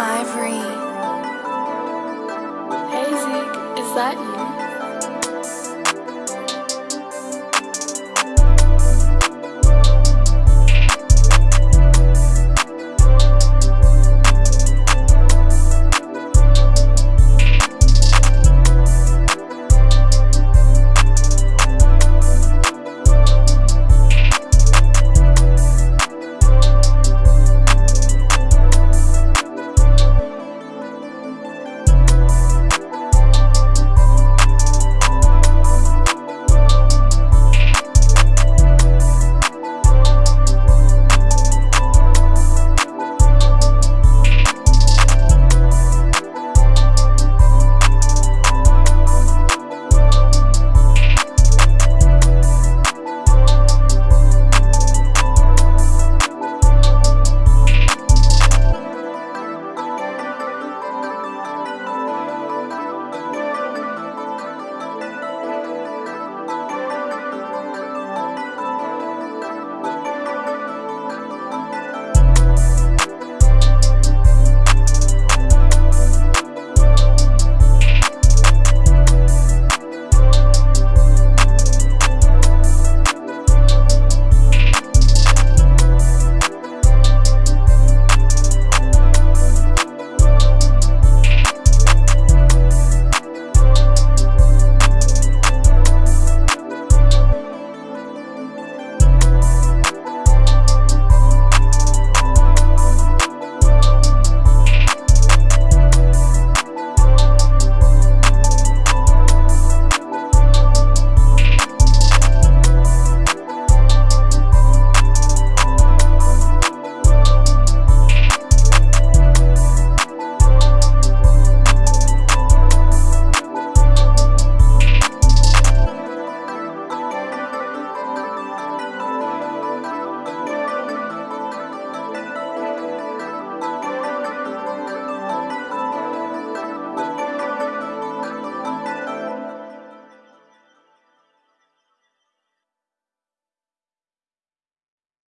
Ivory. Hey Zeke, is that you?